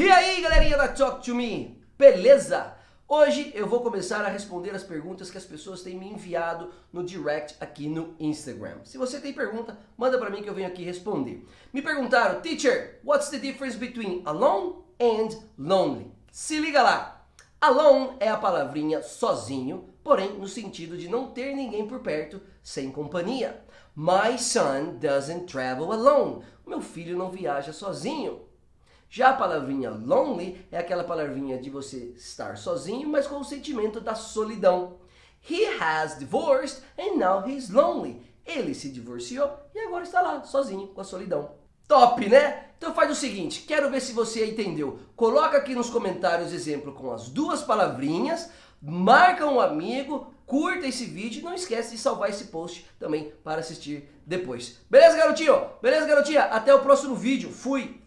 E aí galerinha da Talk To Me, beleza? Hoje eu vou começar a responder as perguntas que as pessoas têm me enviado no direct aqui no Instagram. Se você tem pergunta, manda pra mim que eu venho aqui responder. Me perguntaram, teacher, what's the difference between alone and lonely? Se liga lá, alone é a palavrinha sozinho, porém no sentido de não ter ninguém por perto, sem companhia. My son doesn't travel alone. Meu filho não viaja sozinho. Já a palavrinha lonely é aquela palavrinha de você estar sozinho, mas com o sentimento da solidão. He has divorced and now he's lonely. Ele se divorciou e agora está lá, sozinho, com a solidão. Top, né? Então faz o seguinte, quero ver se você entendeu. Coloca aqui nos comentários exemplo com as duas palavrinhas, marca um amigo, curta esse vídeo e não esquece de salvar esse post também para assistir depois. Beleza, garotinho? Beleza, garotinha? Até o próximo vídeo. Fui!